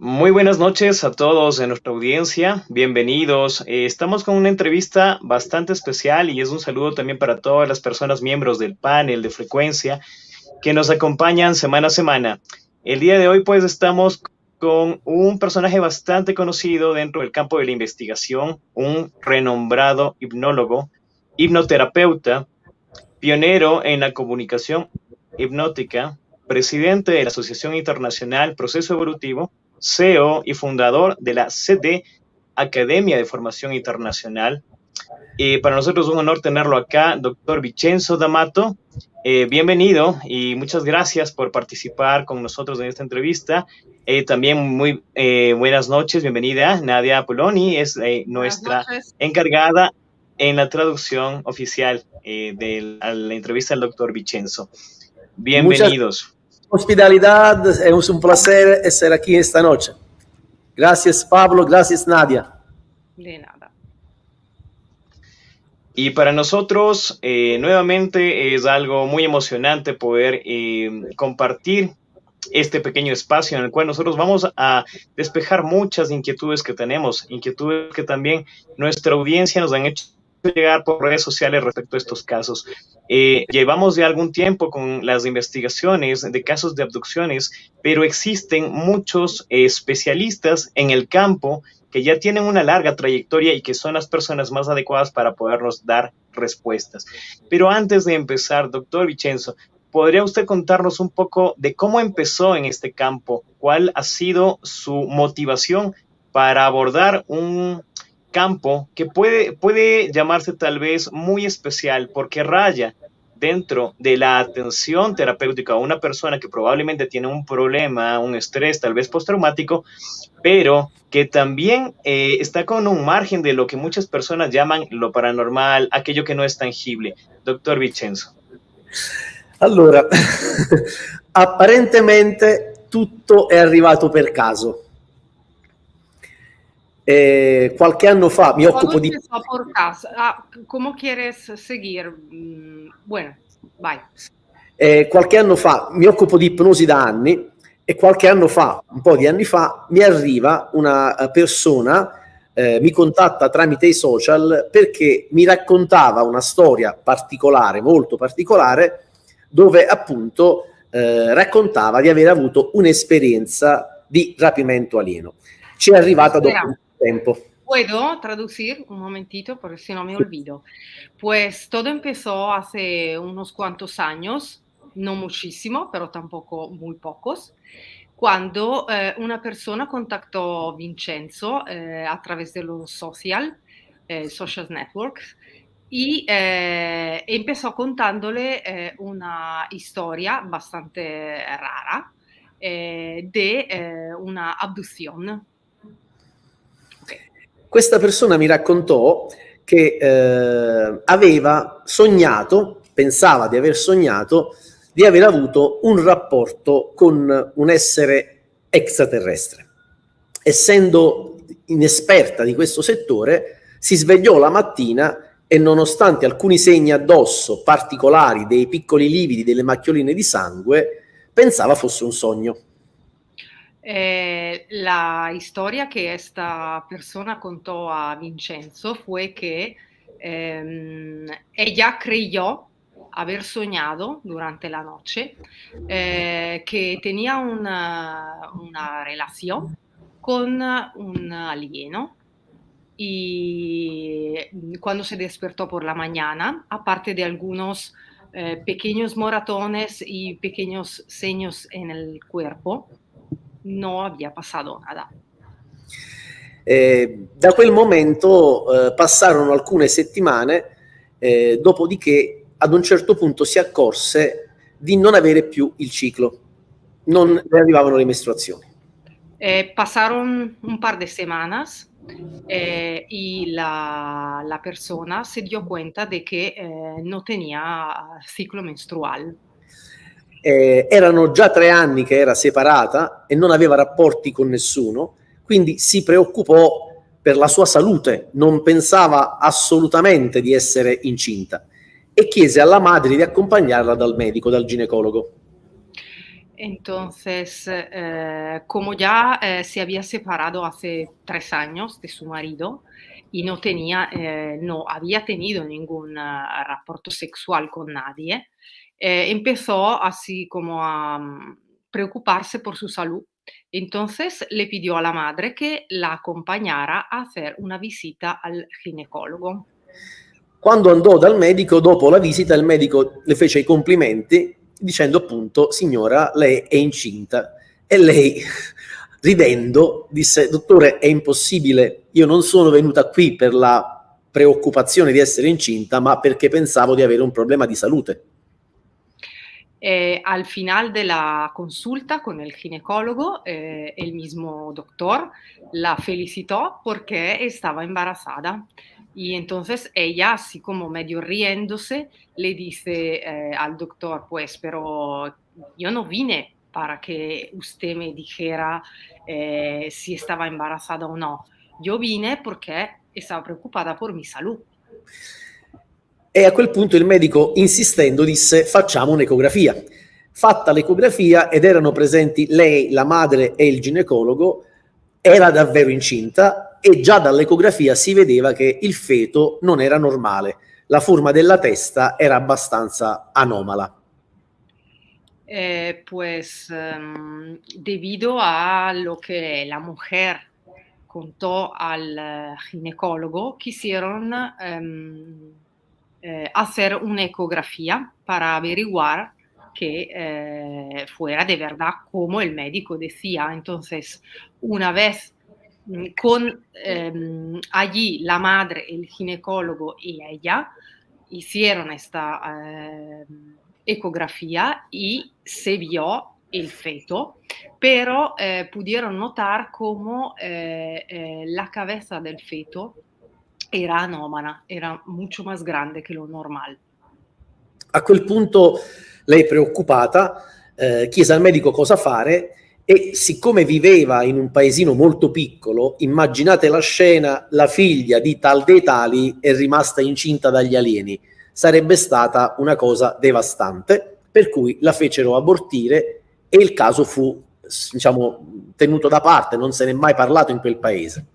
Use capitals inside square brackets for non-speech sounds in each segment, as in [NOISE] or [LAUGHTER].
Muy buenas noches a todos en nuestra audiencia, bienvenidos. Eh, estamos con una entrevista bastante especial y es un saludo también para todas las personas miembros del panel de frecuencia que nos acompañan semana a semana. El día de hoy pues estamos con un personaje bastante conocido dentro del campo de la investigación, un renombrado hipnólogo, hipnoterapeuta, pionero en la comunicación hipnótica, presidente de la Asociación Internacional Proceso Evolutivo, CEO y fundador de la CD Academia de Formación Internacional. y para nosotros es un honor tenerlo acá, doctor Vicenzo D'Amato. Eh, bienvenido y muchas gracias por participar con nosotros en esta entrevista. Eh, también muy eh, buenas noches, bienvenida Nadia Poloni, es nuestra encargada en la traducción oficial de la entrevista al doctor Vicenzo. Bienvenidos. Hospitalidad, es un placer estar aquí esta noche. Gracias Pablo, gracias Nadia. De nada. Y para nosotros, eh, nuevamente, es algo muy emocionante poder eh, compartir este pequeño espacio en el cual nosotros vamos a despejar muchas inquietudes que tenemos, inquietudes que también nuestra audiencia nos han hecho llegar por redes sociales respecto a estos casos. Eh, llevamos ya algún tiempo con las investigaciones de casos de abducciones, pero existen muchos especialistas en el campo que ya tienen una larga trayectoria y que son las personas más adecuadas para podernos dar respuestas. Pero antes de empezar, doctor Vicenzo, ¿podría usted contarnos un poco de cómo empezó en este campo? ¿Cuál ha sido su motivación para abordar un campo que puede, puede llamarse tal vez muy especial porque raya dentro de la atención terapéutica a una persona que probablemente tiene un problema, un estrés tal vez postraumático, pero que también eh, está con un margen de lo que muchas personas llaman lo paranormal, aquello que no es tangible. Doctor Vicenzo. Allora, [LAUGHS] apparentemente tutto è arrivato per caso. Eh, qualche anno fa mi occupo di... Ah, ¿Cómo quieres seguir? Mm, bueno, vai. Eh, qualche anno fa mi occupo di ipnosi da anni e qualche anno fa, un po' di anni fa, mi arriva una eh, persona, eh, mi contatta tramite i social perché mi raccontava una storia particolare, molto particolare, dove appunto eh, raccontava di aver avuto un'esperienza di rapimento alieno. Ci è arrivata dopo tiempo. ¿Puedo traducir un momentito? Porque si no me olvido. Pues todo empezó hace unos cuantos años, no muchísimo, pero tampoco muy pocos, cuando eh, una persona contactó Vincenzo eh, a través de los social, eh, social networks, y eh, empezó contándole eh, una historia bastante rara eh, de una abducción questa persona mi raccontò che eh, aveva sognato, pensava di aver sognato, di aver avuto un rapporto con un essere extraterrestre. Essendo inesperta di questo settore, si svegliò la mattina e nonostante alcuni segni addosso particolari, dei piccoli lividi, delle macchioline di sangue, pensava fosse un sogno. Eh, la historia que esta persona contó a Vincenzo fue que eh, ella creyó haber soñado durante la noche eh, que tenía una, una, relación con un alieno. Y cuando se despertó por la mañana, aparte de algunos eh, pequeños moratones y pequeños seños en el cuerpo, no había passato nada. Eh, da quel momento eh, passarono alcune settimane, eh, dopodiché ad un certo punto si accorse di non avere più il ciclo, non le arrivavano le mestruazioni. Eh, pasaron un par de semanas eh, y la, la, persona se dio cuenta de que eh, no tenía ciclo menstrual. Eh, erano già tre anni che era separata e non aveva rapporti con nessuno, quindi si preoccupò per la sua salute, non pensava assolutamente di essere incinta e chiese alla madre di accompagnarla dal medico, dal ginecologo. Entonces, eh, como ya eh, se había separado hace tres años de su marido y no tenía, eh, no había tenido ningún uh, rapporto sexual con nadie, empezó así como a um, preocuparse por su salud. Entonces le pidió a la madre que la acompañara a hacer una visita al ginecologo. Quando andò dal medico, dopo la visita, il medico le fece i complimenti dicendo appunto, signora, lei è incinta. E lei, [LAUGHS] ridendo, disse, dottore, è impossibile, io non sono venuta qui per la preoccupazione di essere incinta, ma perché pensavo di avere un problema di salute. Eh, al final de la consulta con el ginecólogo, eh, el mismo doctor la felicitó porque estaba embarazada. Y entonces ella, así como medio riéndose, le dice eh, al doctor, pues, pero yo no vine para que usted me dijera eh, si estaba embarazada o no. Yo vine porque estaba preocupada por mi salud. E a quel punto il medico, insistendo, disse facciamo un'ecografia. Fatta l'ecografia ed erano presenti lei, la madre e il ginecologo, era davvero incinta e già dall'ecografia si vedeva che il feto non era normale, la forma della testa era abbastanza anomala. Eh, pues um, debido a lo que la mujer contó al ginecólogo, quisieron um, eh, hacer una ecografía para averiguar que eh, fuera de verdad como el médico decía. Entonces, una vez mm, con eh, allí la madre, el ginecólogo y ella hicieron esta eh, ecografía y se vio el feto, pero eh, pudieron notar cómo eh, eh, la cabeza del feto era anomala, era mucho más grande che lo normale. A quel punto lei preoccupata eh, chiese al medico cosa fare e siccome viveva in un paesino molto piccolo, immaginate la scena, la figlia di tal dei tali è rimasta incinta dagli alieni. Sarebbe stata una cosa devastante, per cui la fecero abortire e il caso fu, diciamo, tenuto da parte, non se ne è mai parlato in quel paese.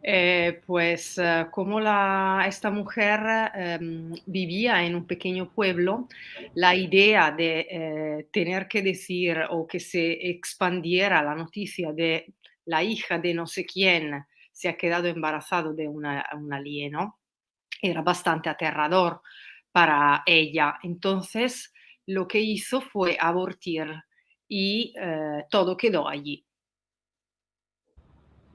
Eh, pues uh, como esta mujer eh, vivía en un pequeño pueblo, la idea de eh, tener que decir o que se expandiera la noticia de la hija de no sé quién se ha quedado embarazado de un alieno era bastante aterrador para ella. Entonces, lo que hizo fue abortir y eh, todo quedó allí.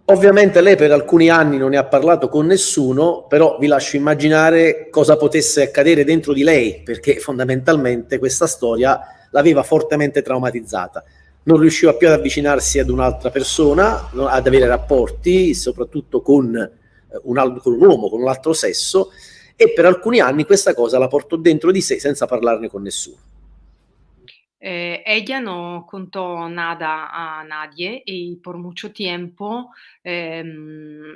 Ovviamente lei per alcuni anni non ne ha parlato con nessuno, però vi lascio immaginare cosa potesse accadere dentro di lei, perché fondamentalmente questa storia l'aveva fortemente traumatizzata. Non riusciva più ad avvicinarsi ad un'altra persona, ad avere rapporti, soprattutto con eh, un, con un uomo, con un altro sesso, e per alcuni anni questa cosa la portò dentro di sé senza parlarne con nessuno. Eh, ella no contó nada a nadie y por mucho tiempo eh,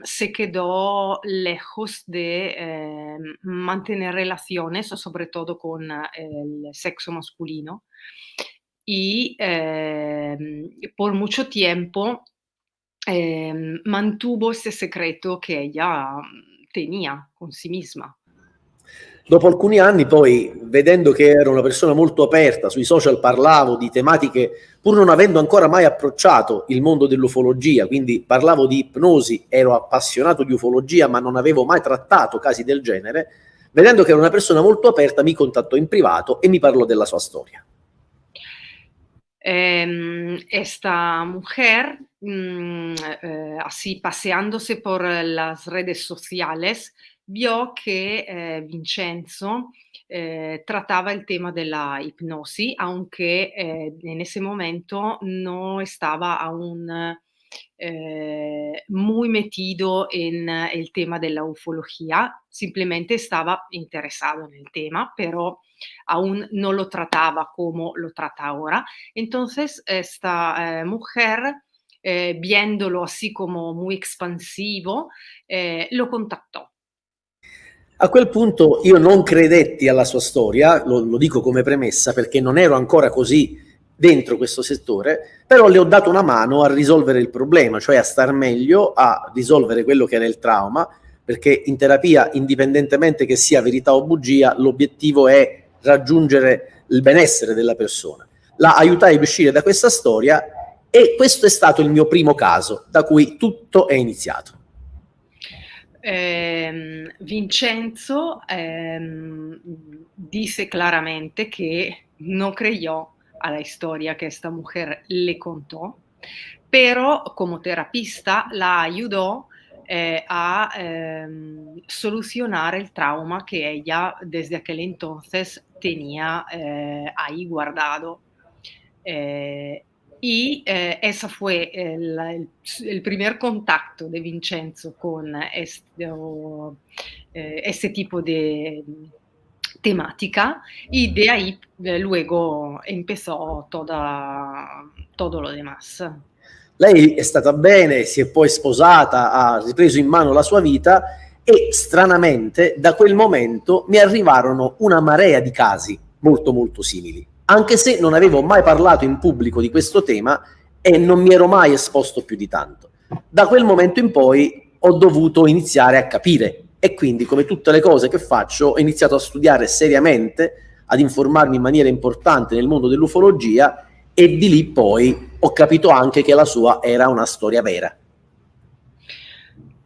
se quedó lejos de eh, mantener relaciones, sobre todo con el sexo masculino. Y ehm, por mucho tiempo ehm, mantuvo ese secreto que ella tenía con sí misma. Dopo alcuni anni poi, vedendo che ero una persona molto aperta, sui social parlavo di tematiche, pur non avendo ancora mai approcciato il mondo dell'ufologia, quindi parlavo di ipnosi, ero appassionato di ufologia, ma non avevo mai trattato casi del genere, vedendo che era una persona molto aperta, mi contattò in privato e mi parlò della sua storia. Eh, esta mujer, mmm, eh, así paseándose por las redes sociales, vio che eh, Vincenzo eh, trataba el tema de la hipnosis, aunque eh, en ese momento no estaba aún eh, muy metido en el tema de la ufología, simplemente estaba interesado en tema, pero aún no lo trataba como lo trata ahora. Entonces, esta eh, mujer, eh, viéndolo así como muy expansivo, eh, lo contactò A quel punto io non credetti alla sua storia, lo, lo, dico come premessa, perché non ero ancora così dentro questo settore, però le ho dato una mano a risolvere il problema, cioè a star meglio, a risolvere quello che era il trauma, perché in terapia, indipendentemente che sia verità o bugia, l'obiettivo è raggiungere il benessere della persona. La aiutai a uscire da questa storia e questo è stato il mio primo caso da cui tutto è iniziato. Eh, Vincenzo ehm, disse claramente che non creyó a la historia que esta mujer le contó, pero como terapista la ayudó eh, a eh, solucionar el trauma que ella desde aquel entonces tenía eh, ahí guardado. Eh, y eh, ese fue el, el, el, primer contacto de Vincenzo con este, eh, este tipo de temática y de ahí eh, luego empezó toda, todo lo demás. Lei è stata bene, si è poi sposata, ha ripreso in mano la sua vita e stranamente da quel momento mi arrivarono una marea di casi molto molto simili, anche se non avevo mai parlato in pubblico di questo tema e non mi ero mai esposto più di tanto. Da quel momento in poi ho dovuto iniziare a capire e quindi come tutte le cose che faccio ho iniziato a studiare seriamente, ad informarmi in maniera importante nel mondo dell'ufologia e di lì poi ho capito anche che la sua era una storia vera.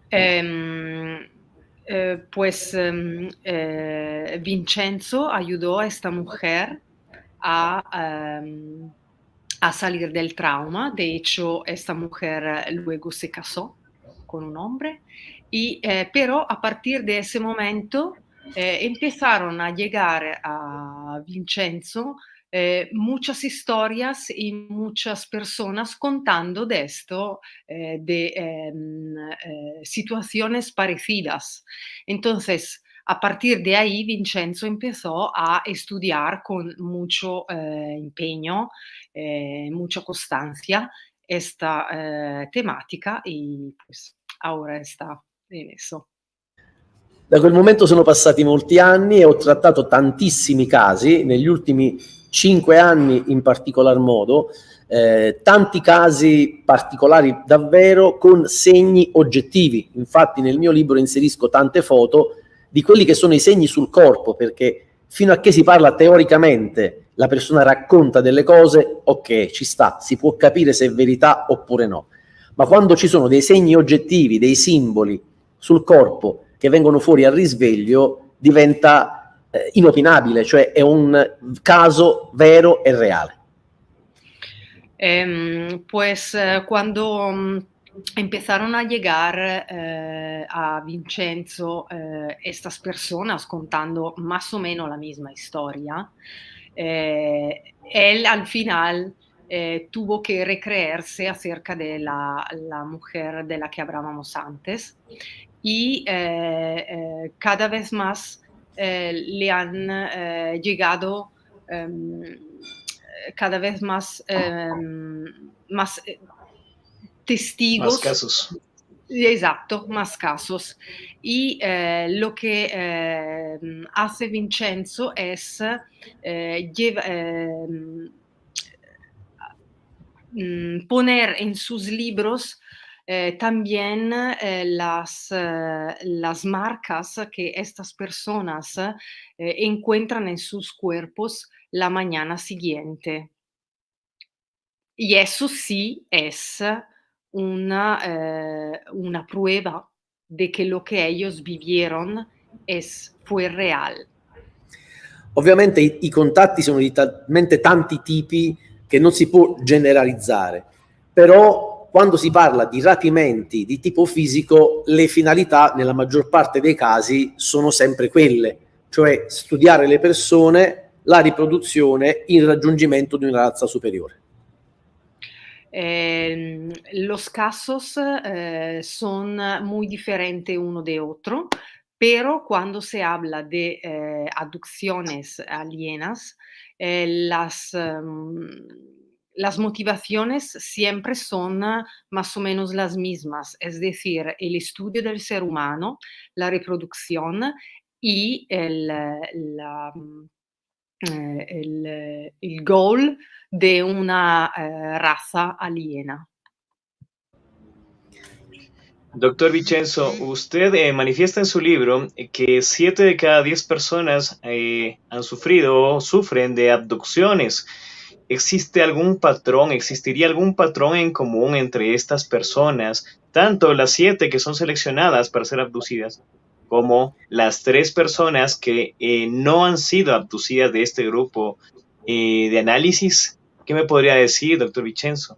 Eh, eh, pues eh, Vincenzo ayudó a esta mujer a, ehm, a salir del trauma. De hecho, esta mujer luego se casó con un hombre Y, eh, pero a partir de ese momento eh, empezaron a llegar a Vincenzo eh, muchas historias y muchas personas contando de esto, eh, de em, eh, situaciones parecidas. Entonces, a partir de ahí, Vincenzo empezó a estudiar con mucho eh, empeño, mucha constancia esta temática y pues ahora está messo. Da quel momento sono passati molti anni e ho trattato tantissimi casi, negli ultimi cinque anni in particolar modo, eh, tanti casi particolari davvero con segni oggettivi. Infatti nel mio libro inserisco tante foto di quelli che sono i segni sul corpo, perché fino a che si parla teoricamente, la persona racconta delle cose, ok, ci sta, si può capire se è verità oppure no. Ma quando ci sono dei segni oggettivi, dei simboli, sul corpo che vengono fuori al risveglio diventa eh, inopinabile, cioè è un caso vero e reale. Eh, pues cuando um, empezaron a llegar eh, a Vincenzo eh, estas personas contando más o menos la misma historia, eh, él al final tuvo que recrearse acerca de la, la, mujer de la que hablábamos antes. Y cada vez más le han llegado em, cada vez más, em, más testigos. Más casos. Exacto, más casos. Y eh, lo que eh, hace Vincenzo es eh, lleva, mm, poner en sus libros eh, también eh, las, eh, las, marcas que estas personas encuentran en sus cuerpos la mañana siguiente. Y eso sí es una, eh, una prueba de que lo que ellos vivieron es, fue real. Ovviamente i, i contatti sono di talmente tanti tipi che non si può generalizzare, però quando si parla di rapimenti di tipo fisico, le finalità nella maggior parte dei casi sono sempre quelle, cioè studiare le persone, la riproduzione, il raggiungimento di una razza superiore. Eh, los casos eh, son muy diferentes uno de otro, pero cuando se habla de eh, abducciones alienas, eh, las... Um, las motivaciones siempre son más o menos las mismas, es decir, el estudio del ser humano, la reproducción y el, la, eh, el, el, goal de una eh, raza aliena. Doctor Vicenzo, usted eh, manifiesta en su libro que siete de cada diez personas eh, han sufrido o sufren de abducciones. ¿Existe algún patrón, existiría algún patrón en común entre estas personas, tanto las siete que son seleccionadas para ser abducidas, como las tres personas que eh, no han sido abducidas de este grupo de análisis? ¿Qué me podría decir, doctor Vicenzo?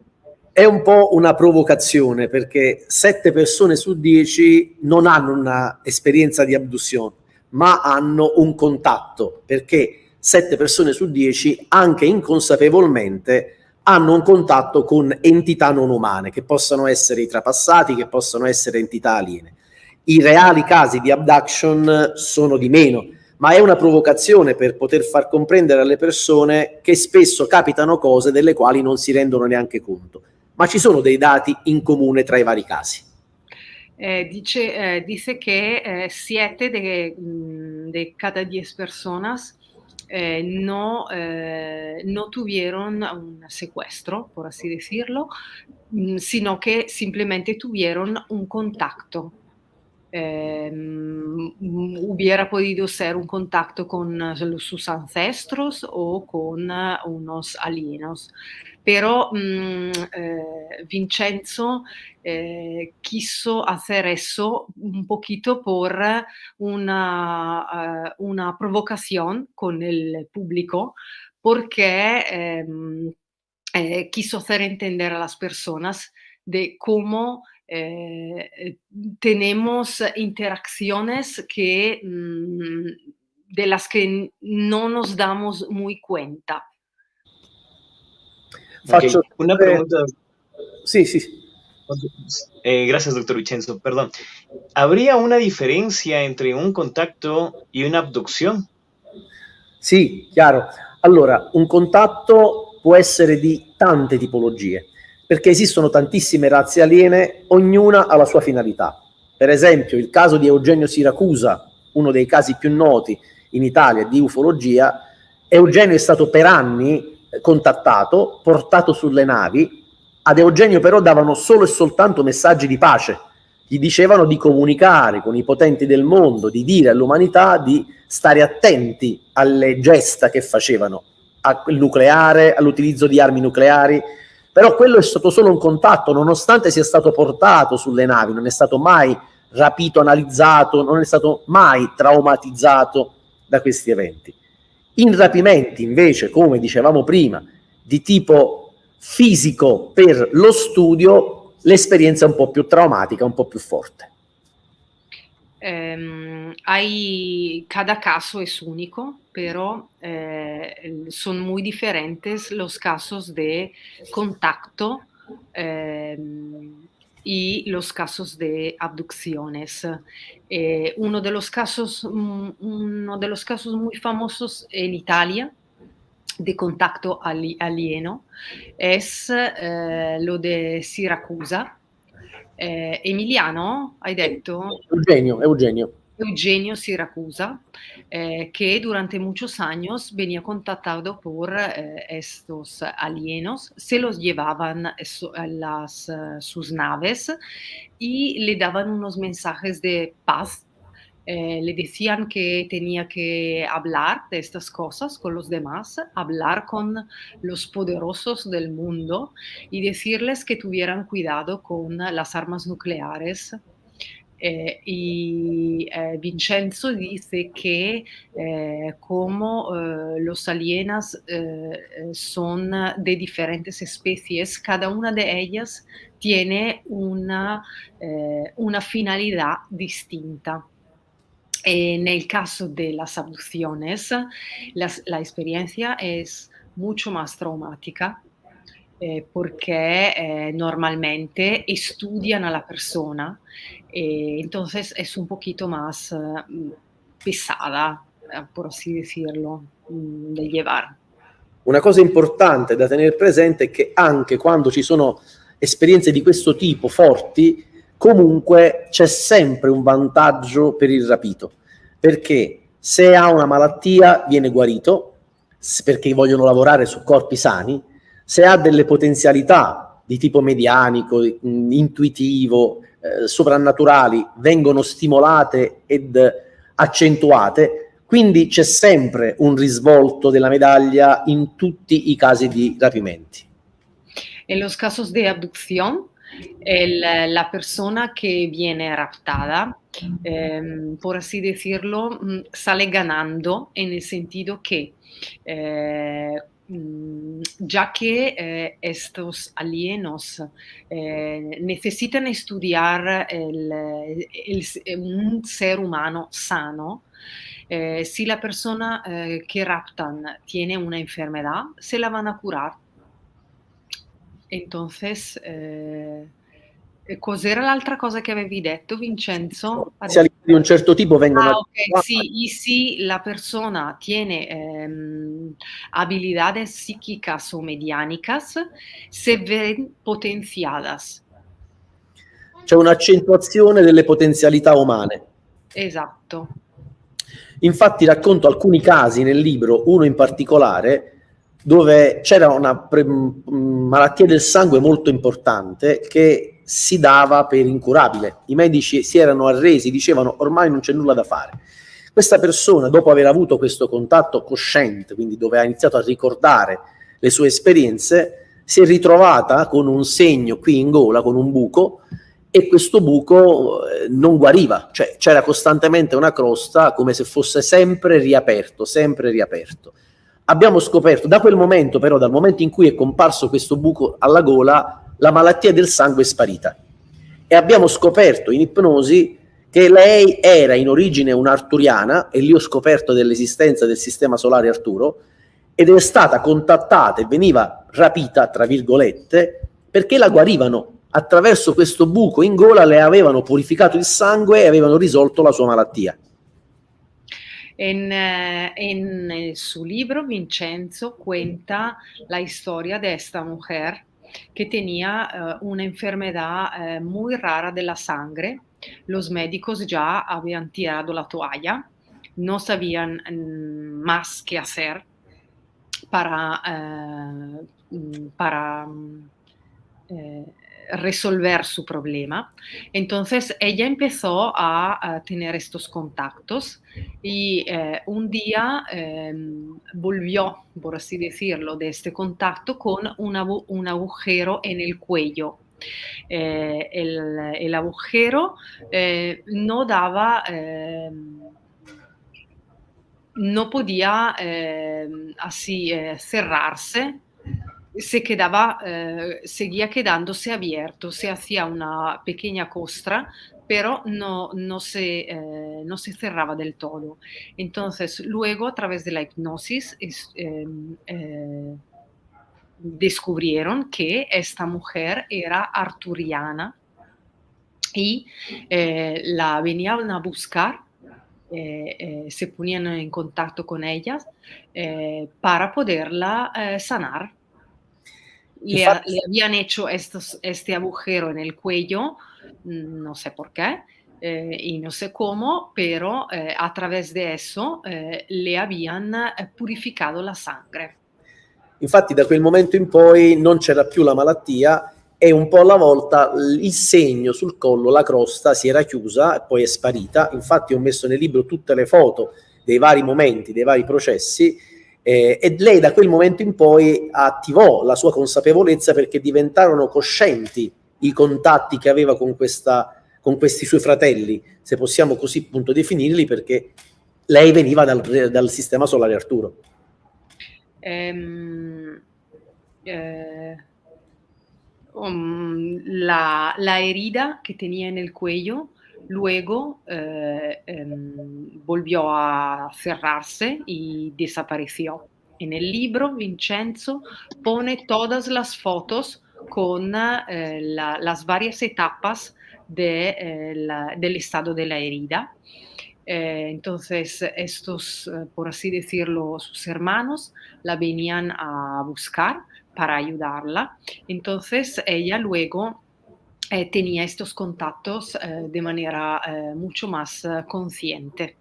È un po' una provocazione perché sette persone su dieci non hanno un'esperienza di abduzione, ma hanno un contatto, perché sette persone su dieci, anche inconsapevolmente, hanno un contatto con entità non umane, che possono essere i trapassati, che possono essere entità aliene. I reali casi di abduction sono di meno, ma è una provocazione per poter far comprendere alle persone che spesso capitano cose delle quali non si rendono neanche conto ma ci sono dei dati in comune tra i vari casi. Eh, dice, eh, dice, que eh, siete de, de, cada diez personas eh, no, eh, no, tuvieron un secuestro, por así decirlo, sino que simplemente tuvieron un contacto. Mm, hubiera podido ser un contacto con sus ancestros o con unos alienos. pero mmm, eh, Vincenzo eh, quiso hacer eso un poquito por una, uh, una provocación con el público, porque ehm, eh, quiso hacer entender a las personas de cómo eh, tenemos interacciones que, mh, de las que no nos damos muy cuenta. Faccio okay. una pregunta. Sí, sí. Eh, gracias, doctor Vicenzo. Perdón. ¿Habría una differenza entre un contatto e un'abduzione? Sì, chiaro. Allora, un contatto può essere di tante tipologie, perché esistono tantissime razze aliene, ognuna ha la sua finalità. Per esempio, il caso di Eugenio Siracusa, uno dei casi più noti in Italia di ufologia, Eugenio è stato per anni contattato, portato sulle navi, ad Eugenio però davano solo e soltanto messaggi di pace, gli dicevano di comunicare con i potenti del mondo, di dire all'umanità di stare attenti alle gesta che facevano, al nucleare, all'utilizzo di armi nucleari, però quello è stato solo un contatto, nonostante sia stato portato sulle navi, non è stato mai rapito, analizzato, non è stato mai traumatizzato da questi eventi. In rapimenti invece, come dicevamo prima, di tipo fisico per lo studio, l'esperienza è un po' più traumatica, un po' più forte. Eh, hay, cada caso es único, pero eh, son muy diferentes los casos de contacto eh, y los casos de abducciones. Eh, uno, de los casos, mm, uno de los casos muy famosos en Italia de contacto ali, alieno es eh, lo de Siracusa. Eh, Emiliano, hai detto? Eugenio, Eugenio. Eugenio Siracusa, eh, que durante muchos años venía contactado por eh, estos alienos, se los llevaban a las, uh, sus naves y le daban unos mensajes de paz. Eh, le decían que tenía que hablar de estas cosas con los demás, hablar con los poderosos del mundo y decirles que tuvieran cuidado con las armas nucleares eh, y eh, Vincenzo dice que como los alienas son de diferentes especies, cada una de ellas tiene una finalidad distinta. En el caso de las abducciones, las, la experiencia es mucho más traumática eh, perché eh, normalmente estudian a la persona, eh, entonces es un poquito más pesada, por así decirlo, mh, da llevar. Una cosa importante da tenere presente è che anche quando ci sono esperienze di questo tipo forti, comunque c'è sempre un vantaggio per il rapito, perché se ha una malattia viene guarito, perché vogliono lavorare su corpi sani, se ha delle potenzialità di tipo medianico, intuitivo, eh, soprannaturali, vengono stimolate ed accentuate, quindi c'è sempre un risvolto della medaglia in tutti i casi di rapimenti. En los casos de abducción, el, la persona que viene raptada, eh, por así decirlo, mm, sale ganando en el sentido que eh, mm, ya que eh, estos alienos eh, necesitan estudiar el, el, un ser humano sano, eh, si la persona eh, que raptan tiene una enfermedad, se la van a curar Entonces, eh, cos'era l'altra cosa che avevi detto, Vincenzo? Di un certo tipo vengono... Ah, ok, sí, y si la persona tiene eh, habilidades psíquicas o mediánicas, se ven potenziadas. C'è un'accentuazione delle potenzialità umane. Esatto. Infatti racconto alcuni casi nel libro, uno in particolare, dove c'era una malattia del sangue molto importante che si dava per incurabile. I medici si erano arresi, dicevano ormai non c'è nulla da fare. Questa persona, dopo aver avuto questo contatto cosciente, quindi dove ha iniziato a ricordare le sue esperienze, si è ritrovata con un segno qui in gola, con un buco, e questo buco eh, non guariva, cioè c'era costantemente una crosta come se fosse sempre riaperto, sempre riaperto abbiamo scoperto da quel momento, però, dal momento in cui è comparso questo buco alla gola, la malattia del sangue è sparita. E abbiamo scoperto in ipnosi che lei era in origine un'arturiana, e lì ho scoperto dell'esistenza del sistema solare Arturo, ed è stata contattata e veniva rapita, tra virgolette, perché la guarivano. Attraverso questo buco in gola le avevano purificato il sangue e avevano risolto la sua malattia. En, en, su libro Vincenzo cuenta la historia de esta mujer que tenía uh, una enfermedad uh, muy rara de la sangre. Los médicos ya habían tirado la toalla, no sabían mm, más qué hacer para, uh, para resolver su problema. Entonces ella empezó a, tener estos contactos y eh, un día eh, volvió, por así decirlo, de este contacto con un agujero en el cuello. Eh, el, agujero eh, no daba ehm, no podía eh, así cerrarse se quedaba, eh, seguía quedándose abierto, se hacía una pequeña costra, pero no, no, se, eh, no se cerraba del todo. Entonces, luego, a través de la hipnosis, em, eh, descubrieron que esta mujer era arturiana y eh, la venían a buscar se ponían en contacto con ellas eh, para poderla sanar le, le, habían hecho estos, este agujero en el cuello, mm, no sé por qué, eh, y no sé cómo, pero eh, a través de eso eh, le habían eh, purificato la sangre. Infatti da quel momento in poi non c'era più la malattia e un po' alla volta il segno sul collo, la crosta si era chiusa e poi è sparita. Infatti ho messo nel libro tutte le foto dei vari momenti, dei vari processi eh, e lei da quel momento in poi attivò la sua consapevolezza perché diventarono coscienti i contatti che aveva con, questa, con questi suoi fratelli, se possiamo così appunto definirli, perché lei veniva dal, dal sistema solare Arturo. Um, eh, um, la, la herida che tenía nel cuello Luego eh, eh, volvió a cerrarse y desapareció. En el libro, Vincenzo pone todas las fotos con eh, la, las varias etapas eh, del estado de la herida. Entonces, estos, por así decirlo, sus hermanos la venían a buscar para ayudarla. Entonces, ella luego eh, tenía estos contactos eh, de manera eh, mucho más consciente.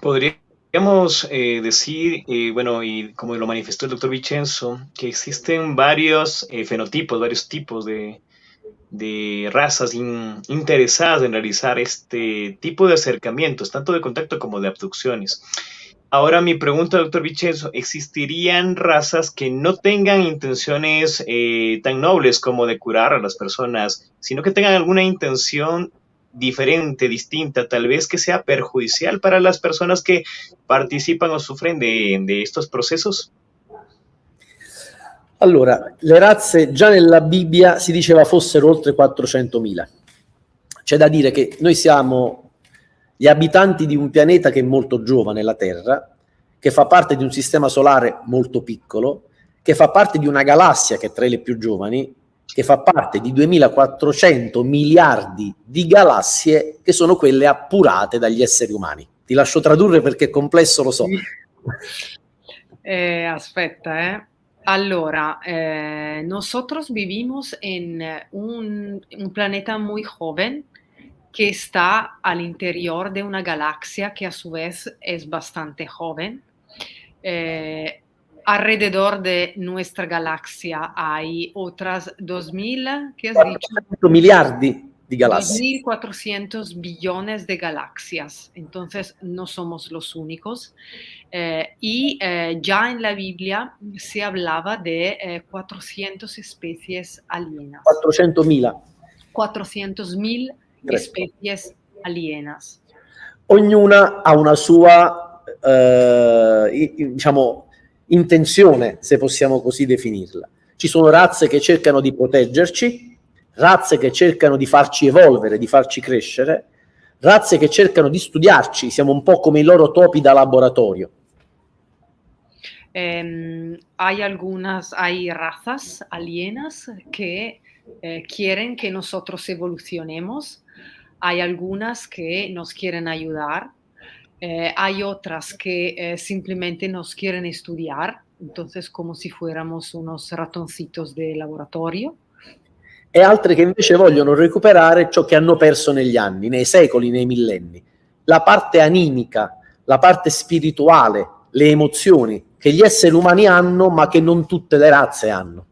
¿Podrías Podríamos decir, bueno, y como lo manifestó el doctor Vicenzo, que existen varios fenotipos, varios tipos de, razas interesadas en realizar este tipo de acercamientos, tanto de contacto como de abducciones. Ahora mi pregunta, doctor Vicenzo, ¿existirían razas que no tengan intenciones tan nobles como de curar a las personas, sino que tengan alguna intención diferente, distinta, tal vez que sea perjudicial para las personas che partecipano o sufren di questi processi? Allora, le razze già nella Bibbia si diceva fossero oltre 400.000. C'è da dire che noi siamo gli abitanti di un pianeta che è molto giovane, la Terra, che fa parte di un sistema solare molto piccolo, che fa parte di una galassia che è tra le più giovani che fa parte di 2400 miliardi di galassie che sono quelle appurate dagli esseri umani. Ti lascio tradurre perché è complesso, lo so. Eh, aspetta, eh. Allora, eh, nosotros vivimos en un, un, planeta muy joven que está al interior de una galaxia que a su vez es bastante joven. Eh, alrededor de nuestra galaxia hay otras 2.000, ¿qué has dicho? Miliardi de galaxias. 2.400 billones de galaxias. Entonces, no somos los únicos. Eh, y eh, ya en la Biblia se hablaba de eh, 400 especies alienas. 400.000. 400.000 especies alienas. Ognuna ha una sua, eh, diciamo, intenzione, se possiamo così definirla. Ci sono razze che cercano di proteggerci, razze che cercano di farci evolvere, di farci crescere, razze che cercano di studiarci, siamo un po' come i loro topi da laboratorio. Eh, hay algunas, hay razas alienas que eh, quieren que nosotros evolucionemos, hay algunas que nos quieren ayudar, Eh, hay otras que eh, simplemente nos quieren estudiar, entonces como si fuéramos unos ratoncitos de laboratorio. E altre che invece vogliono recuperare ciò che hanno perso negli anni, nei secoli, nei millenni. La parte animica, la parte spirituale, le emozioni che gli esseri umani hanno ma che non tutte le razze hanno.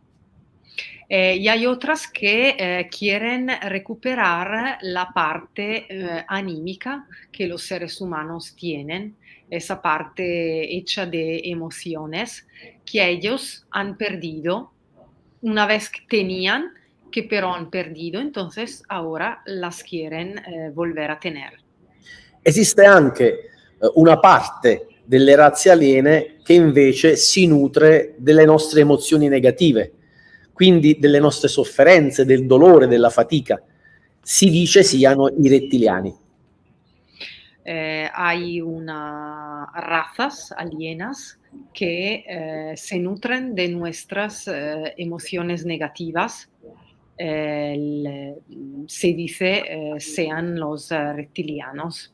Eh, y hay otras que eh, quieren recuperar la parte eh, anímica que los seres humanos tienen, esa parte hecha de emociones que ellos han perdido una vez que tenían, que pero han perdido, entonces ahora las quieren eh, volver a tener. Esiste anche eh, una parte delle razze aliene che invece si nutre delle nostre emozioni negative quindi delle nostre sofferenze, del dolore, della fatica. Si dice siano i rettiliani. Eh, hay una razas alienas que eh, se nutren de nuestras eh, emociones negativas. El, se dice eh, sean los reptilianos.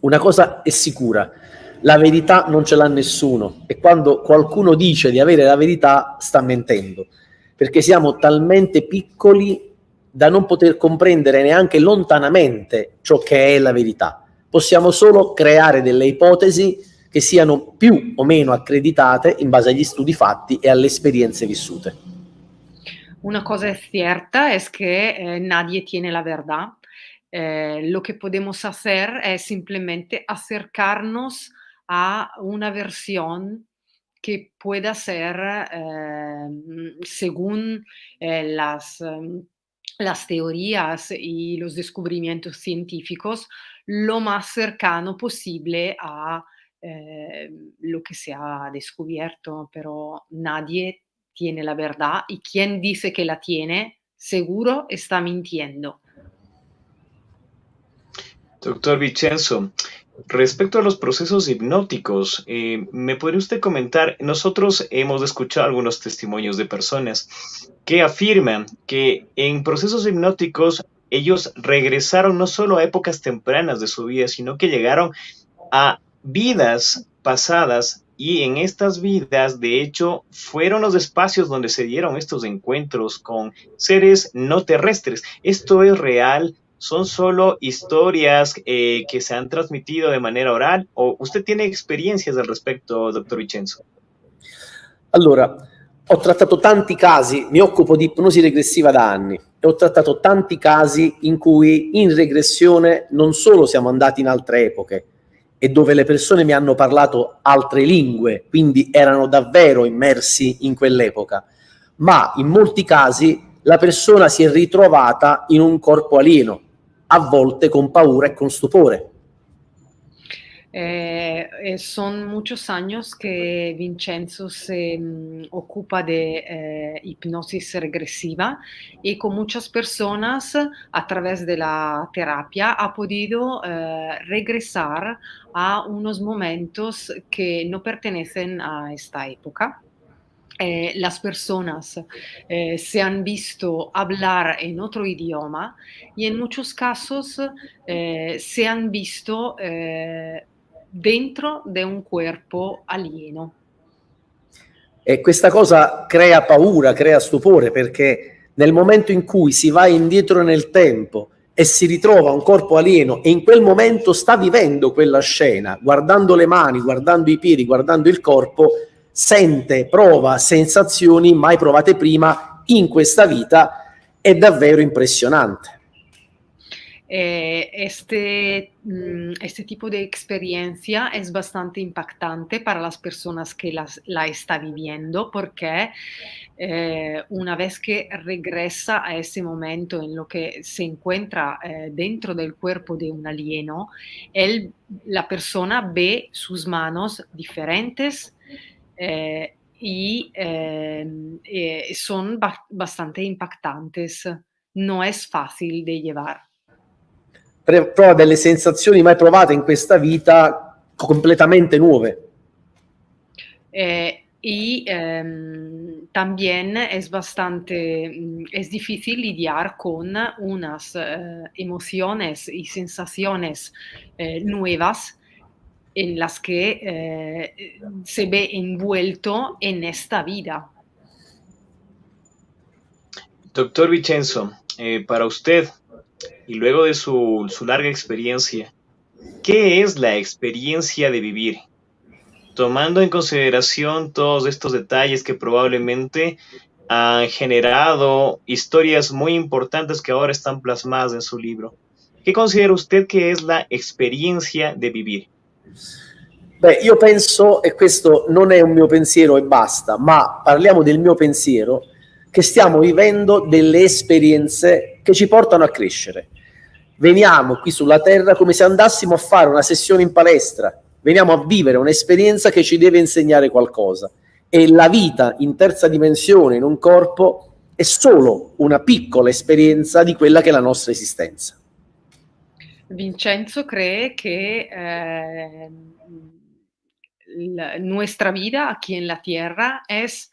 Una cosa è sicura, la verità non ce l'ha nessuno e quando qualcuno dice di avere la verità sta mentendo perché siamo talmente piccoli da non poter comprendere neanche lontanamente ciò che è la verità. Possiamo solo creare delle ipotesi che siano più o meno accreditate in base agli studi fatti e alle esperienze vissute. Una cosa es cierta es que eh, nadie tiene la verdad. Eh, lo que podemos hacer es simplemente acercarnos a una versión que pueda ser, eh, según eh, las, em, las teorías y los descubrimientos científicos, lo más cercano posible a eh, lo que se ha descubierto, pero nadie tiene la verdad y quien dice que la tiene, seguro está mintiendo. Doctor Vicenzo, Respecto a los procesos hipnóticos, eh, ¿me podría usted comentar? Nosotros hemos escuchado algunos testimonios de personas que afirman que en procesos hipnóticos ellos regresaron no solo a épocas tempranas de su vida, sino que llegaron a vidas pasadas y en estas vidas, de hecho, fueron los espacios donde se dieron estos encuentros con seres no terrestres. ¿Esto es real? Son solo historias eh, que se han trasmitido de manera oral o usted tiene experiencias al respecto, dottor Vincenzo? Allora, ho trattato tanti casi, mi occupo di ipnosi regressiva da anni e ho trattato tanti casi in cui in regressione non solo siamo andati in altre epoche e dove le persone mi hanno parlato altre lingue, quindi erano davvero immersi in quell'epoca, ma in molti casi la persona si è ritrovata in un corpo alieno, a volte con paura e con stupore. Eh, eh, son muchos años que Vincenzo se um, ocupa de eh, hipnosis regresiva y con muchas personas a través de la terapia ha podido eh, regresar a unos momentos que no pertenecen a esta época. Eh, las personas eh, se han visto hablar en otro idioma y en muchos casos eh, se han visto eh, dentro di un corpo alieno. E questa cosa crea paura, crea stupore, perché nel momento in cui si va indietro nel tempo e si ritrova un corpo alieno e in quel momento sta vivendo quella scena, guardando le mani, guardando i piedi, guardando il corpo, sente, prova sensazioni mai provate prima in questa vita, è davvero impressionante. Eh, este, mm, este, tipo de experiencia es bastante impactante para las personas que las, la está viviendo porque eh, una vez que regresa a ese momento en lo que se encuentra eh, dentro del cuerpo de un alieno, él, la persona ve sus manos diferentes eh, y eh, son ba bastante impactantes. No es fácil de llevar. Prova delle sensazioni mai provate in questa vita completamente nuove. Eh, y eh, también es bastante, mm, es difícil lidiar con unas eh, emociones y sensaciones eh, nuevas en las que eh, se ve envuelto en esta vida. Doctor Vicenzo, eh, para usted, y luego de su, su larga experiencia, ¿qué es la experiencia de vivir? Tomando en consideración todos estos detalles que probablemente han generado historias muy importantes que ahora están plasmadas en su libro. ¿Qué considera usted que es la experiencia de vivir? Beh, io penso, e questo non è un mio pensiero e basta, ma parliamo del mio pensiero, che stiamo vivendo delle esperienze che ci portano a crescere. Veniamo qui sulla Terra come se andassimo a fare una sessione in palestra, veniamo a vivere un'esperienza che ci deve insegnare qualcosa. E la vita in terza dimensione, in un corpo, è solo una piccola esperienza di quella che è la nostra esistenza. Vincenzo cree que eh, la, nuestra vida aquí la Tierra es,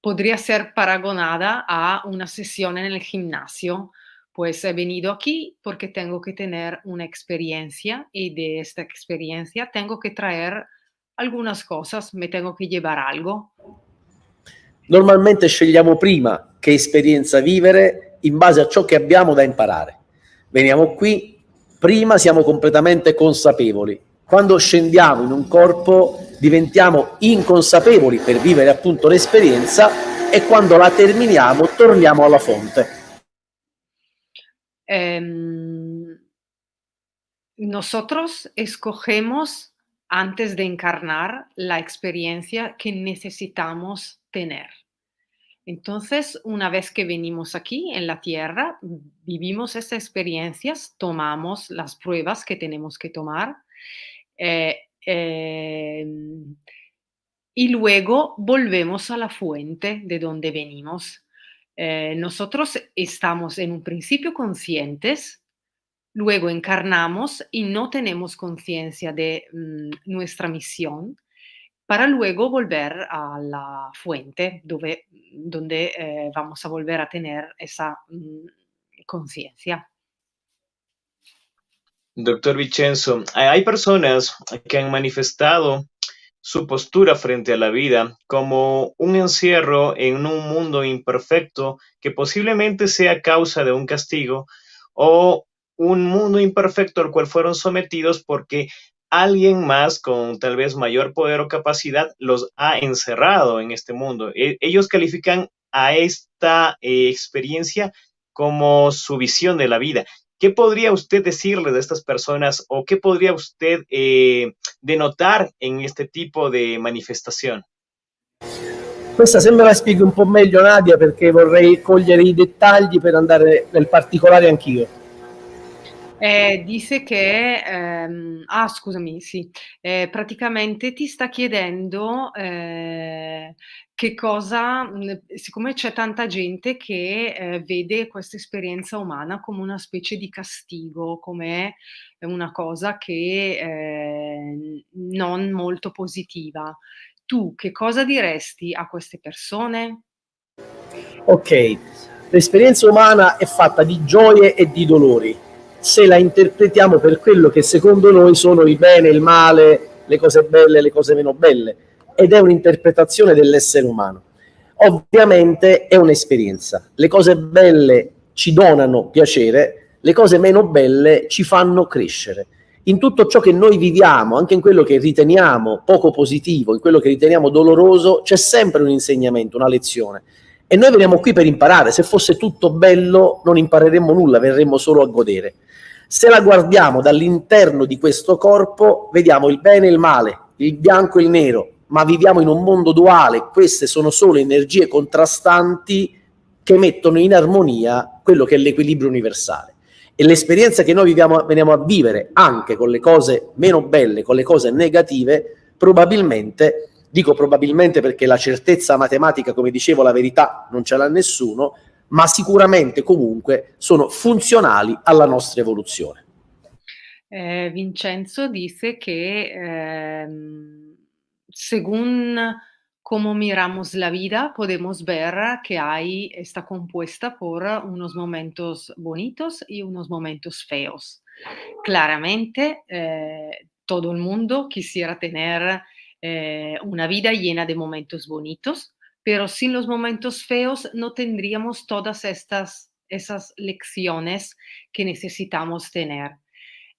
podría ser paragonada a una sesión en el gimnasio. Pues he venido aquí porque tengo que tener una experiencia y de esta experiencia tengo que traer algunas cosas, me tengo que llevar algo. Normalmente scegliamo prima che esperienza vivere in base a ciò che abbiamo da imparare. Veniamo qui prima siamo completamente consapevoli. Quando scendiamo in un corpo diventiamo inconsapevoli per vivere appunto l'esperienza e quando la terminiamo torniamo alla fonte. Um, nosotros escogemos antes de encarnar la experiencia que necesitamos tener. Entonces, una vez que venimos aquí en la Tierra, vivimos esas experiencias, tomamos las pruebas que tenemos que tomar eh, eh, y luego volvemos a la fuente de donde venimos. Eh, nosotros estamos en un principio conscientes, luego encarnamos y no tenemos conciencia de mm, nuestra misión para luego volver a la fuente donde eh, vamos a volver a tener esa mm, conciencia. Doctor Vicenzo, hay personas que han manifestado su postura frente a la vida como un encierro en un mundo imperfecto que posiblemente sea causa de un castigo o un mundo imperfecto al cual fueron sometidos porque alguien más con tal vez mayor poder o capacidad los ha encerrado en este mundo. E, ellos califican a esta eh, experiencia como su visión de la vida. ¿Qué podría usted decirle de estas personas o qué podría usted eh, denotar en este tipo de manifestación? Questa sembra la spieghi un po' meglio Nadia perché vorrei cogliere i dettagli per andare nel particolare anch'io. Eh, dice che, ehm, ah scusami, sì, eh, praticamente ti sta chiedendo eh, che cosa, siccome c'è tanta gente che eh, vede questa esperienza umana come una specie di castigo, come una cosa che eh, non molto positiva tu che cosa diresti a queste persone? Ok, l'esperienza umana è fatta di gioie e di dolori. Se la interpretiamo per quello che secondo noi sono il bene, il male, le cose belle le cose meno belle, ed è un'interpretazione dell'essere umano. Ovviamente è un'esperienza. Le cose belle ci donano piacere, le cose meno belle ci fanno crescere in tutto ciò che noi viviamo, anche in quello che riteniamo poco positivo, in quello che riteniamo doloroso, c'è sempre un insegnamento, una lezione. E noi veniamo qui per imparare. Se fosse tutto bello non impareremmo nulla, verremmo solo a godere. Se la guardiamo dall'interno di questo corpo, vediamo il bene e il male, il bianco e il nero, ma viviamo in un mondo duale, queste sono solo energie contrastanti che mettono in armonia quello che è l'equilibrio universale e l'esperienza che noi viviamo, veniamo a vivere anche con le cose meno belle, con le cose negative, probabilmente, dico probabilmente perché la certezza matematica, come dicevo, la verità non ce l'ha nessuno, ma sicuramente comunque sono funzionali alla nostra evoluzione. Eh, Vincenzo disse che eh, según Como miramos la vida, podemos ver que hay, está compuesta por unos momentos bonitos y unos momentos feos. Claramente, eh, todo el mundo quisiera tener eh, una vida llena de momentos bonitos, pero sin los momentos feos no tendríamos todas estas esas lecciones que necesitamos tener.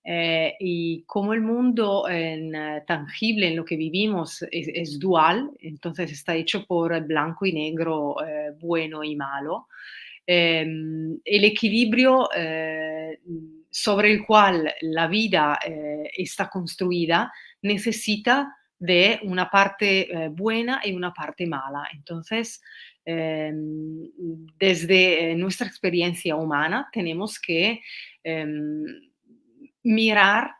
Eh, y como el mundo en, uh, tangible en lo que vivimos es, dual, entonces está hecho por blanco y negro, eh, bueno y malo, eh, el equilibrio eh, sobre el cual la vida eh, está construida necesita de una parte buena y una parte mala. Entonces, ehm, desde nuestra experiencia humana tenemos que ehm, mirar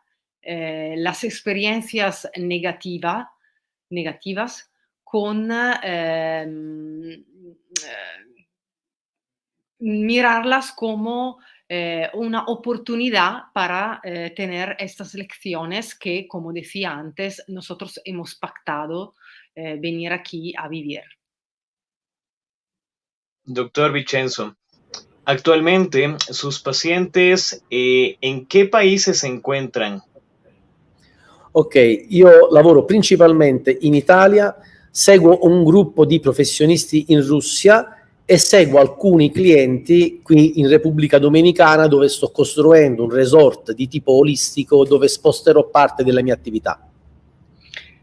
eh, las experiencias negativa, negativas con eh, mirarlas como eh, una oportunidad para eh, tener estas lecciones que, como decía antes, nosotros hemos pactado eh, venir aquí a vivir. Doctor Vicenzo, Actualmente, sus pazienti eh, in che paese si encuentran? Ok, io lavoro principalmente in Italia, seguo un gruppo di professionisti in Russia e seguo alcuni clienti qui in Repubblica Dominicana dove sto costruendo un resort di tipo olistico dove sposterò parte della mia attività.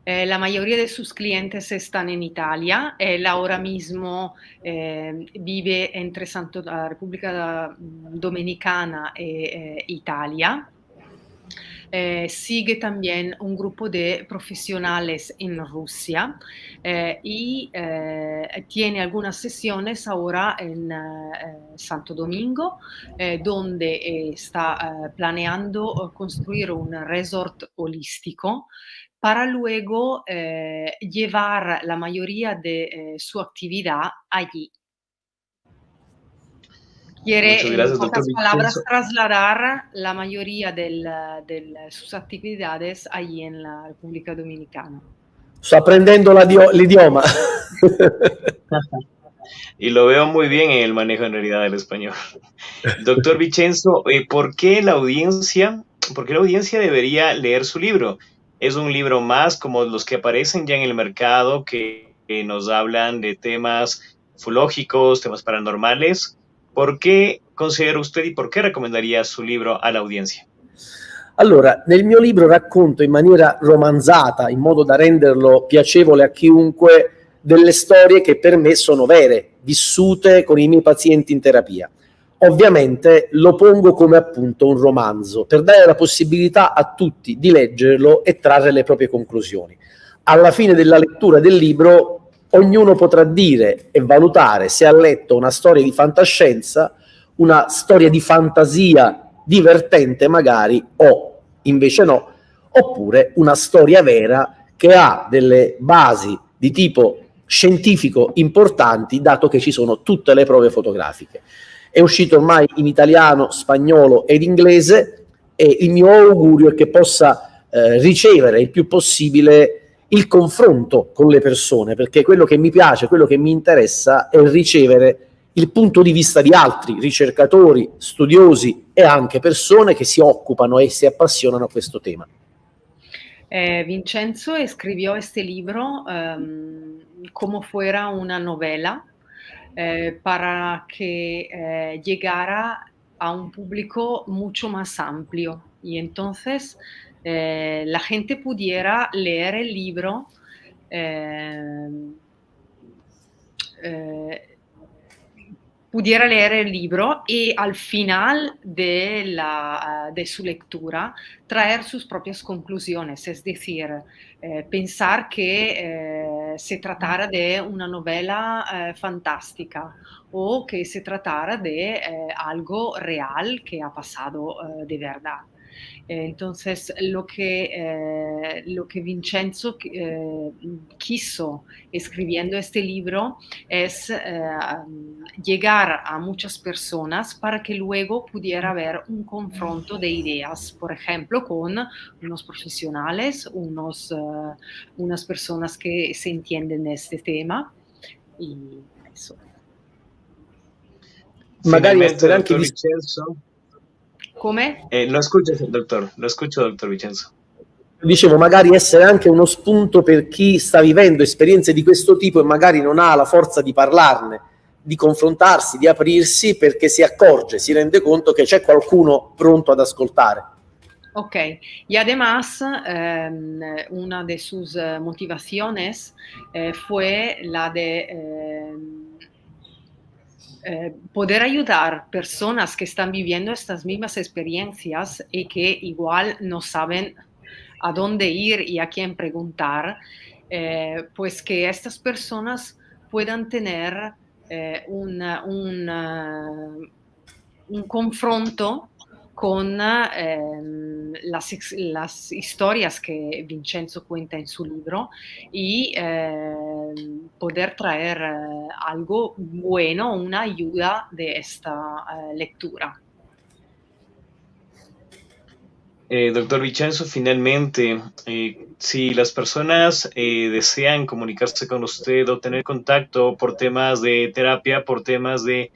Eh, la mayoría de sus clientes están en Italia. Él ahora mismo eh, vive entre Santo, la República Dominicana e eh, Italia. Eh, sigue también un grupo de profesionales en Rusia eh, y eh, tiene algunas sesiones ahora en Santo Domingo, donde está planeando construir un resort holístico para luego eh, llevar la mayoría de eh, su actividad allí. Quiere, gracias, en pocas palabras, trasladar la mayoría de sus actividades allí en la República Dominicana. Sto aprendiendo l'idioma. y lo veo muy bien en el manejo en realidad del español. Doctor Vicenzo, eh, ¿por qué la audiencia, por qué la audiencia debería leer su libro? es un libro más como los que aparecen ya en el mercado que, nos hablan de temas ufológicos, temas paranormales, ¿Por qué considera usted y por qué recomendaría su libro a la audiencia? Allora, nel mio libro racconto in maniera romanzata, in modo da renderlo piacevole a chiunque, delle storie che per me sono vere, vissute con i miei pazienti in terapia. Ovviamente lo pongo come appunto un romanzo, per dare la possibilità a tutti di leggerlo e trarre le proprie conclusioni. Alla fine della lettura del libro ognuno potrà dire e valutare se ha letto una storia di fantascienza, una storia di fantasia divertente magari o invece no, oppure una storia vera che ha delle basi di tipo scientifico importanti, dato che ci sono tutte le prove fotografiche. È uscito ormai in italiano, spagnolo ed inglese e il mio augurio è che possa eh, ricevere il più possibile il confronto con le persone, perché quello che mi piace, quello che mi interessa è ricevere il punto di vista di altri ricercatori, studiosi e anche persone che si occupano e si appassionano a questo tema. Eh, Vincenzo escribió este libro um, como fuera una novela eh, para que eh, llegara a un público mucho más amplio y entonces eh, la gente pudiera leer el libro eh, eh, pudiera leer el libro y al final de, la, de su lectura traer sus propias conclusiones, es decir, eh, pensar que eh, se tratara de una novela eh, fantástica o que se tratara de eh, algo real que ha pasado eh, de verdad. Eh, entonces, lo que, eh, lo que Vincenzo eh, quiso escribiendo este libro es llegar a muchas personas para que luego pudiera haber un confronto de ideas, por ejemplo, con unos profesionales, unos, unas personas que se entienden de este tema y eso. Magari anche Vincenzo come? Eh, lo escucho, dottor, lo escucho, dottor Vincenzo. Dicevo, magari essere anche uno spunto per chi sta vivendo esperienze di questo tipo e magari non ha la forza di parlarne, di confrontarsi, di aprirsi, perché si accorge, si rende conto che c'è qualcuno pronto ad ascoltare. Ok, y además eh, una de sus motivaciones eh, fue la de eh, poder ayudar personas que están viviendo estas mismas experiencias y que igual no saben a dónde ir y a quién preguntar, eh, pues que estas personas puedan tener eh, una, un confronto con eh, las, historias que Vincenzo cuenta en su libro y eh, poder traer eh, algo bueno, una ayuda de esta eh, lectura. Eh, doctor Vincenzo, finalmente, si las personas desean comunicarse con usted o tener contacto por temas de terapia, por temas de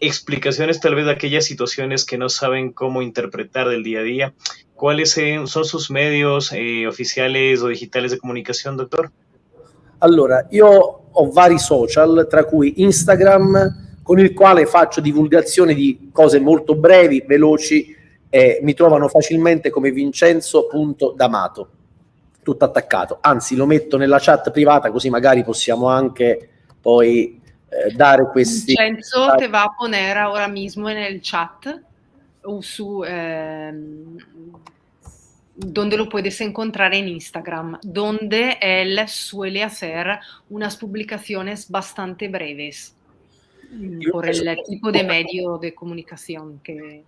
explicaciones tal vez de aquellas situaciones que no saben cómo interpretar del día a día. ¿Cuáles son sus medios eh, ufficiali o digitali di comunicazione, dottor? Allora, io ho vari social, tra cui Instagram, con il quale faccio divulgazione di cose molto brevi, veloci, e mi trovano facilmente come vincenzo.damato, tutto attaccato. Anzi, lo metto nella chat privata così magari possiamo anche poi eh, dare questi... Vincenzo te va a poner ahora mismo nel chat o su... Eh, donde lo puedes encontrar en Instagram, donde él suele hacer unas publicaciones bastante breves Io por el tipo de medio de comunicación che...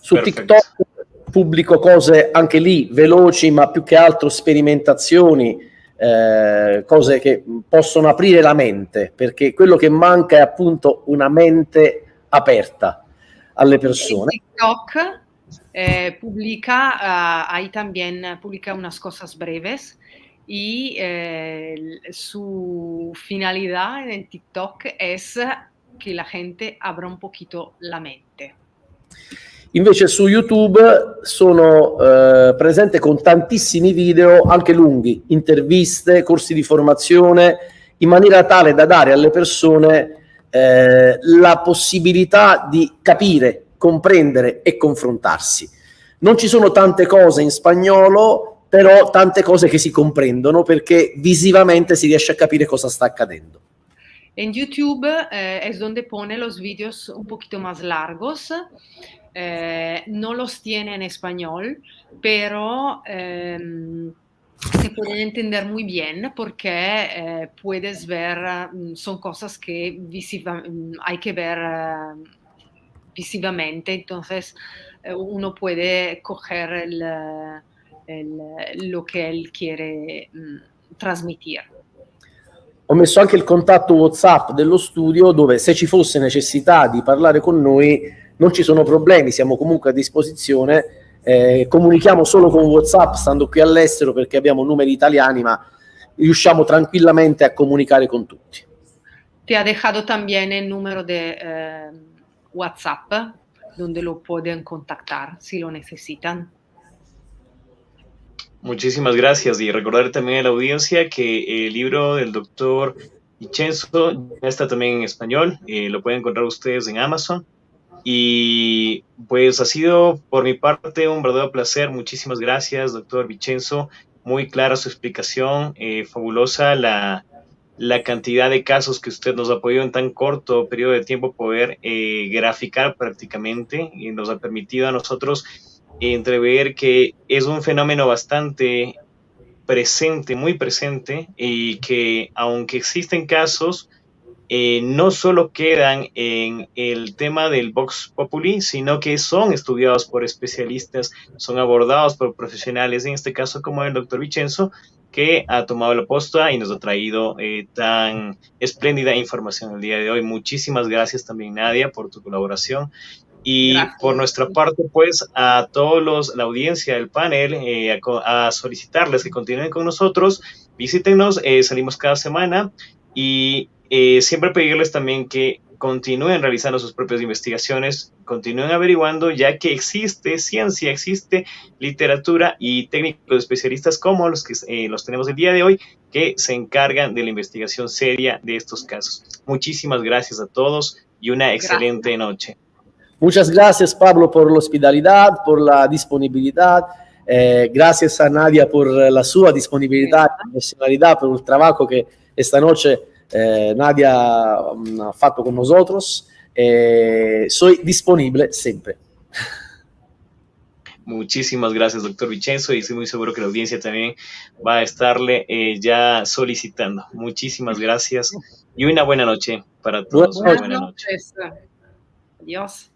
Su Perfetto. TikTok pubblico cose anche lì veloci, ma più che altro sperimentazioni, eh, cose che possono aprire la mente, perché quello che manca è appunto una mente aperta alle persone. TikTok eh, publica, uh, ahí también publica unas cosas breves y eh, su finalidad en TikTok es que la gente abra un poquito la mente. Invece su YouTube sono eh, presente con tantissimi video, anche lunghi, interviste, corsi di formazione, in maniera tale da dare alle persone eh, la possibilità di capire, comprendere e confrontarsi. Non ci sono tante cose in spagnolo, però tante cose che si comprendono perché visivamente si riesce a capire cosa sta accadendo. En YouTube eh, es donde pone los vídeos un poquito más largos. Eh, no los tiene en español, pero eh, se pueden entender muy bien porque eh, puedes ver, mm, son cosas que mm, hay que ver uh, visivamente, entonces uno puede coger lo che él quiere mm, trasmettere. Ho messo anche il contatto WhatsApp dello studio dove se ci fosse necessità di parlare con noi non ci sono problemi, siamo comunque a disposizione eh, comunichiamo solo con WhatsApp stando qui all'estero perché abbiamo numeri italiani, ma riusciamo tranquillamente a comunicare con tutti. Ti ha dejado también el número de eh, WhatsApp donde lo pueden contactar si lo necesitan. Muchísimas gracias y recordar también a la audiencia que el libro del doctor Vincenzo ya está también en español, eh, lo pueden encontrar ustedes en Amazon y pues ha sido por mi parte un verdadero placer. Muchísimas gracias, doctor Vicenzo. Muy clara su explicación, eh, fabulosa la, la, cantidad de casos que usted nos ha podido en tan corto periodo de tiempo poder eh, graficar prácticamente y nos ha permitido a nosotros entrever que es un fenómeno bastante presente, muy presente y que aunque existen casos, eh, no solo quedan en el tema del Vox Populi, sino que son estudiados por especialistas, son abordados por profesionales, en este caso como el doctor Vicenzo, que ha tomado la posta y nos ha traído eh, tan espléndida información el día de hoy. Muchísimas gracias también, Nadia, por tu colaboración. Y por nuestra parte, pues, a todos los, la audiencia del panel, eh, a, solicitarles que continúen con nosotros, visítenos, salimos cada semana y eh, siempre pedirles también que continúen realizando sus propias investigaciones, continúen averiguando, ya que existe ciencia, existe literatura y técnicos especialistas como los que eh, los tenemos el día de hoy, que se encargan de la investigación seria de estos casos. Muchísimas gracias a todos y una excelente noche. Muchas gracias Pablo por la hospitalidad, por la disponibilidad. Eh, gracias a Nadia por la sua disponibilidad, profesionalidad, por el trabajo que esta noche eh, Nadia um, ha fatto con nosotros. Eh, soy disponible siempre. Muchísimas gracias, doctor Vicenzo, y estoy muy seguro que la audiencia también va a estarle eh, ya solicitando. Muchísimas gracias y una buena noche para todos. Buenas, buena noche. Adiós.